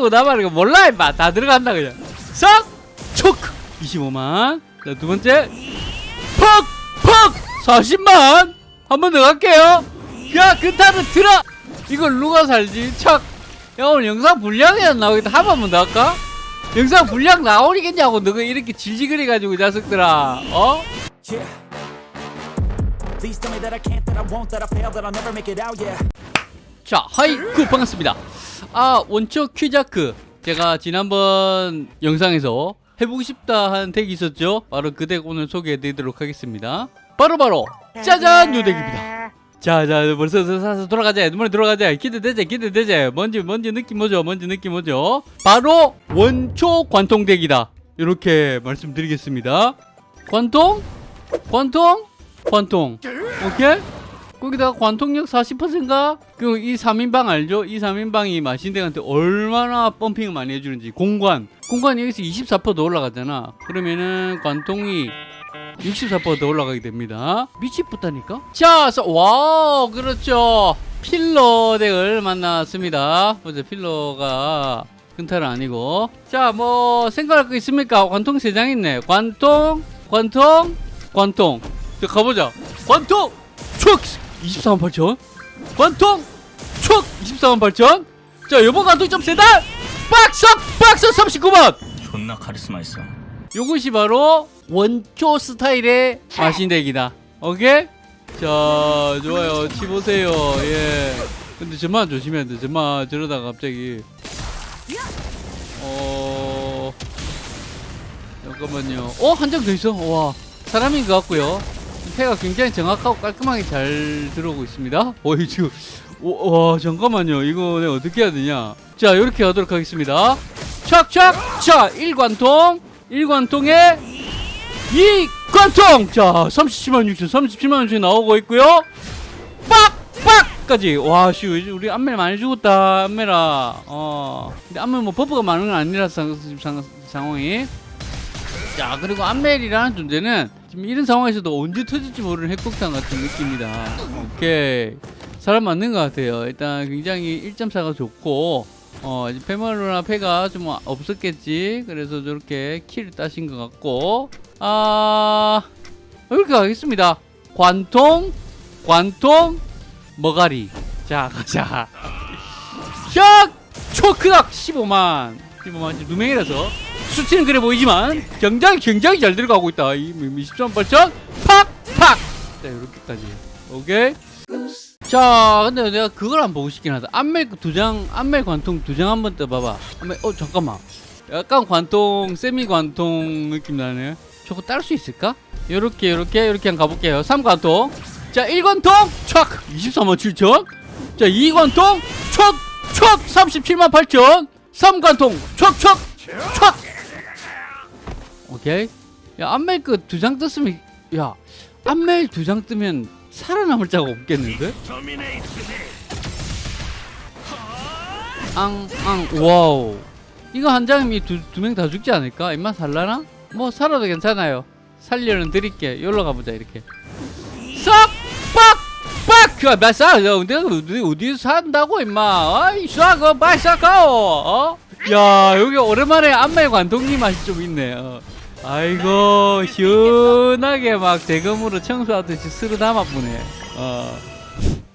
거 나발이고 몰라 임마 다 들어간다 그냥 싹! 촉! 25만 자 두번째 퍽! 퍽! 40만 한 번 더 갈게요 야 끝하는 들어 이걸 누가 살지 척! 야 오늘 영상 분량이 안 나오겠다 한 번만 더 할까? 영상 분량 나오겠냐고 너가 이렇게 질질거려가지고 이 자식들아 어? Yeah. 자, 하이쿠 반갑습니다. 아, 원초 퀴자크. 제가 지난번 영상에서 해보고 싶다 하는 덱이 있었죠? 바로 그 덱 오늘 소개해 드리도록 하겠습니다. 바로바로 짜잔! 요 덱입니다. 자, 자, 벌써 사서 돌아가자. 눈물에 들어가자. 기대되자, 기대되자. 뭔지, 뭔지 느낌 뭐죠? 뭔지 느낌 뭐죠? 바로 원초 관통 덱이다. 이렇게 말씀드리겠습니다. 관통? 관통? 관통. 오케이? 거기다가 관통력 40%인가? 그이 3인방 알죠? 이 3인방이 마신덱한테 얼마나 펌핑을 많이 해주는지. 공관. 공관이 여기서 24%더 올라가잖아. 그러면은 관통이 64%더 올라가게 됩니다. 미치겠다니까? 자, 서- 와우 그렇죠. 필러 덱을 만났습니다. 보자 필러가 근탈은 아니고. 자 뭐 생각할 거 있습니까? 관통 3장 있네. 관통 관통 관통. 자 가보자. 관통! 촉 24만 8천 관통 촉 24만 8천 자 요번 관통 좀 세다. 박석 박석 39만 존나 카리스마 있어. 요것이 바로 원초 스타일의 마신덱이다. 오케이? 자 좋아요. 치보세요. 예. 근데 저만 조심해야 돼. 저만 저러다가 갑자기. 어 잠깐만요. 어 한 장 더 있어? 와 사람인 것 같고요 패가 굉장히 정확하고 깔끔하게 잘 들어오고 있습니다. 어이 지금 오, 와 잠깐만요. 이거 내가 어떻게 해야 되냐? 자 이렇게 하도록 하겠습니다. 착착 자 1관통. 1관통에 2관통! 자 37만 6천 37만 6천 나오고 있고요. 빡빡까지. 와씨 우리 안멜 많이 죽었다 안멜아. 어 근데 안멜 뭐 버프가 많은 건 아니라서 상, 상, 상황이 자 그리고 안멜이라는 존재는 지금 이런 상황에서도 언제 터질지 모르는 핵폭탄 같은 느낌이다. 오케이. 사람 맞는 것 같아요. 일단 굉장히 1.4가 좋고 어 이제 페멀로나 패가 좀 없었겠지. 그래서 저렇게 킬을 따신 것 같고. 아 이렇게 가겠습니다. 관통 관통 머가리. 자 가자. 샥! 초크닥 15만 15만 지금 누명이라서. 수치는 그래 보이지만 굉장히 굉장히 잘 들어가고 있다. 이 23, 8천 팍팍! 자 이렇게까지. 오케이. 자 근데 내가 그걸 안 보고 싶긴 하다. 안멜 그 두장 안멜 관통 두 장 한 번 떠봐봐. 안멜 어 잠깐만. 약간 관통 세미 관통 느낌 나네. 저거 딸 수 있을까? 요렇게 요렇게 요렇게 한번 가볼게요. 3관통. 자 1관통. 촥! 24만 7천. 자 2관통. 촥촥! 37만 8천. 3관통 촥촥 촥 오케이. 야 안멜 그 두 장 떴으면 야 안멜 두 장 뜨면 살아남을 자가 없겠는데? 앙앙 와우. 이거 한 장이면 두 두 명 다 죽지 않을까? 입만 살라나? 뭐 살아도 괜찮아요. 살려는 드릴게. 여기로 가보자 이렇게. 싹빡빡! 그 맞아 내가 어디 어디서 산다고 임마? 아이 싹어 빨리 싹가오 어? 야 여기 오랜만에 안멜 관통님 맛이 좀 있네. 어. 아이고 시원하게 막 대금으로 청소하듯이 스르 담아보네. 어.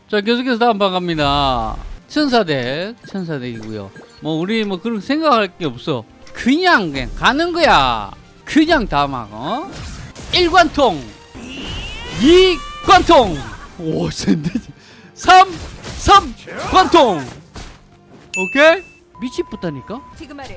자 계속해서 다음 방 갑니다. 천사대 천사대이고요. 뭐 우리 뭐 그런 생각할 게 없어. 그냥 그냥 가는 거야. 그냥 다막 어? 1관통. 2관통. 오 센데 3 3관통. 오케이 미치겠다니까?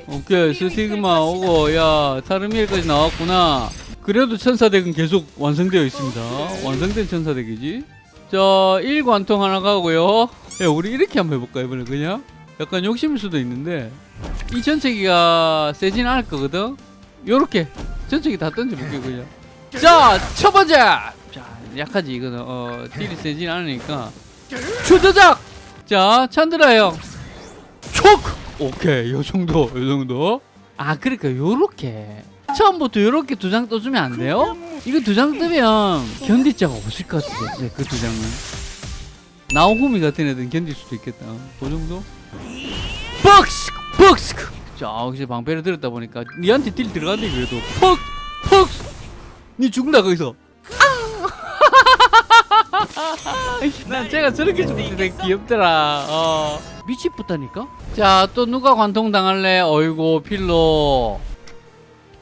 오케이 스티그마 오고 야 타르미엘까지 나왔구나. 그래도 천사덱은 계속 완성되어 있습니다. 완성된 천사덱이지. 자 1관통 하나 가고요. 야 우리 이렇게 한번 해볼까 이번에 그냥? 약간 욕심일 수도 있는데. 이 전체기가 세진 않을 거거든? 요렇게 전체기 다 던져볼게요 그냥. 자 첫 번째! 자 약하지 이거는. 어 딜이 세진 않으니까. 추드작! 자 찬드라 형. 촉! 오케이 요 정도 요 정도. 아 그러니까 요렇게. 처음부터 요렇게 두 장 떠주면 안 돼요? 이거 두 장 뜨면 견딜 자가 없을 것 같아 그두 장은. 나오후미 같은 애들은 견딜 수도 있겠다. 그 정도? 박스! 퍽스. 자 혹시 방패를 들었다 보니까 니한테 딜 들어간대 그래도. 퍽 퍽스. 니 죽는다 거기서 난 제가 저렇게 죽는 게 귀엽더라. 어. 미치겠다니까? 자 또 누가 관통 당할래? 어이구 필로.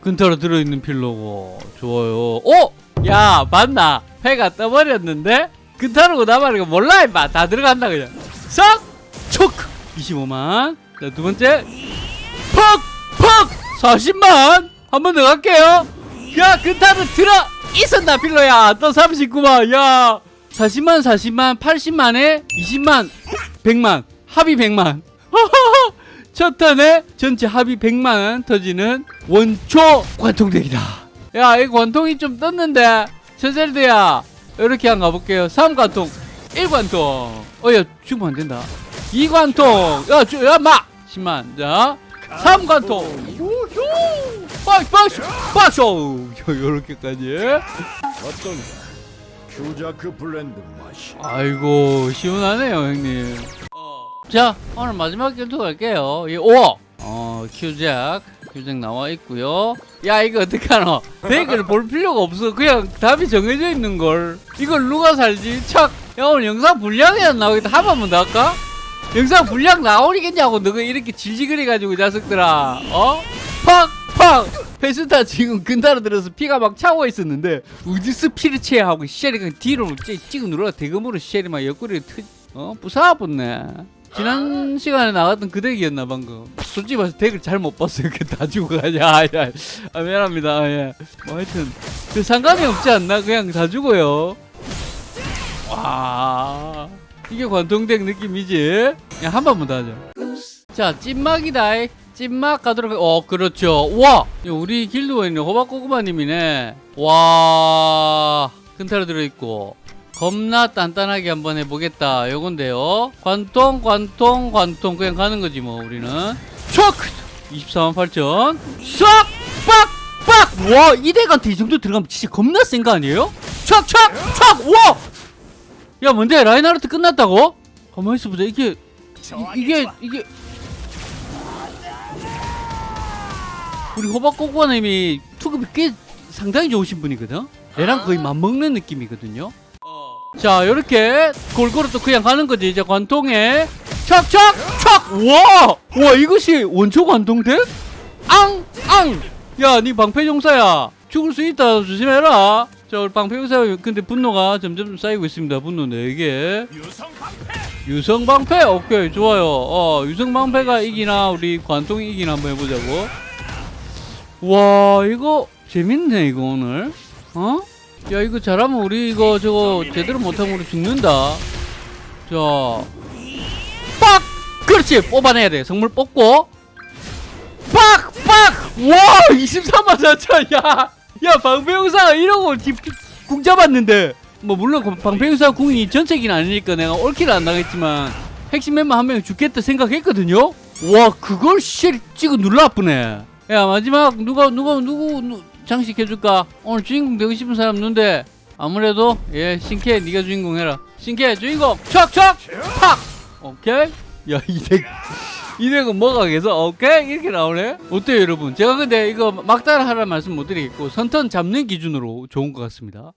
근타로 들어있는 필로고. 좋아요. 오! 야 맞나? 패가 떠버렸는데? 근타로고 나발이고 몰라 임마. 다 들어간다 그냥. 싹! 초크 25만. 자 두 번째. 퍽! 퍽! 40만! 한 번 더 갈게요. 야 근타로 들어! 있었나 필로야? 또 39만. 야 40만 40만 80만에 20만 100만 합의 100만. 첫 턴에 전체 합의 100만 터지는 원초 관통덱이다. 야 이 관통이 좀 떴는데 천셀드야. 이렇게 한 가볼게요. 3관통 1관통. 어야 죽으면 안된다. 2관통. 야, 주, 야, 마! 10만. 자 3관통. 박스 박스 박스 요렇게까지. 어떤가? 큐자크 블렌드 맛이. 아이고 시원하네요 형님. 자 오늘 마지막 결투 갈게요. 이 5. 어 큐잭. 큐잭 나와 있고요. 야 이거 어떡하노? 데이크를 볼 필요가 없어. 그냥 답이 정해져 있는걸. 이걸 누가 살지? 착 야 오늘 영상 분량이 안 나오겠다. 한 번만 더 할까? 영상 분량 나오겠냐고 너가 이렇게 질질거려가지고 이 자식들아. 어? 팍 팍 페스타 지금 근타로 들어서 피가 막 차고 있었는데 피를 채야 하고 쉐리가 뒤로 찌- 찍어 눌러 대금으로 쉐리 막 옆구리에 트, 어? 부사붙네. 지난 시간에 나갔던 그 덱이었나 방금. 솔직히 말해서 덱을 잘 못 봤어요. 이렇게 다 주고 가냐. 아, 야. 아 미안합니다. 아, 예. 뭐 하여튼 그 상관이 없지 않나? 그냥 다 주고요. 와. 이게 관통덱 느낌이지? 야, 한 번만 더 하자 자 찐막이다 찐막 가도록 해- 어 그렇죠 와 우리 길드원이 호박고구마님이네 와 근타로 들어있고 겁나 단단하게 한번 해보겠다 요건데요 관통 관통 관통 그냥 가는 거지 뭐 우리는 초크 24만 8천 쏙! 빡! 와 이대한테 이 정도 들어가면 진짜 겁나 센 거 아니에요? 촥! 촥! 촥! 와! 야 뭔데 라인하르트 끝났다고? 가만히 있어보자 이게 이, 이게 이게 우리 호박고구마님이 투급이 꽤 상당히 좋으신 분이거든? 얘랑 거의 맞먹는 느낌이거든요? 자 이렇게 골고루 또 그냥 가는 거지. 이제 관통에 촥촥촥 와! 와 이것이 원초 관통덱? 앙! 앙! 야 니 방패용사야. 죽을 수 있다. 조심해라. 자 우리 방패용사 근데 분노가 점점 쌓이고 있습니다. 분노 4개. 유성 방패 오케이 좋아요 어 유성 방패가 이기나 우리 관통이 이기나 한번 해보자고 와 이거 재밌네 이거 오늘 어? 야 이거 잘하면 우리 이거 저거 제대로 못하면 우리 죽는다 자 빡! 그렇지 뽑아내야 돼 성물 뽑고 빡! 빡! 와 23만 4천 야! 야 방패용사가 이러고 집- 궁 잡았는데 뭐 물론 그 방패용사 궁이 전체기는 아니니까 내가 올킬 안 나겠지만 핵심 멤버 한명 죽겠다 생각했거든요? 와 그걸 씨 찍어 눌러 아프네. 야 마지막 누가 누가 누구 누, 장식 해줄까? 오늘 주인공 되고 싶은 사람 누군데? 아무래도 예 신캐 네가 주인공 해라. 신캐 주인공 촥촥 팍! 오케이? 야 이덱 이 덱은 뭐가 계속 오케이? 이렇게 나오네? 어때요 여러분? 제가 근데 이거 막다른 하라는 말씀 못 드리겠고 선턴 잡는 기준으로 좋은 것 같습니다